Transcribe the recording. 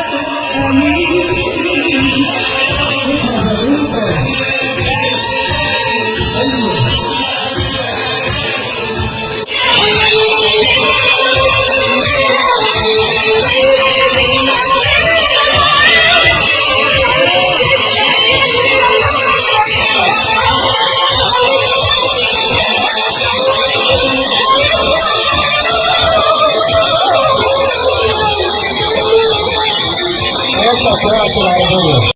تم la ciudad de la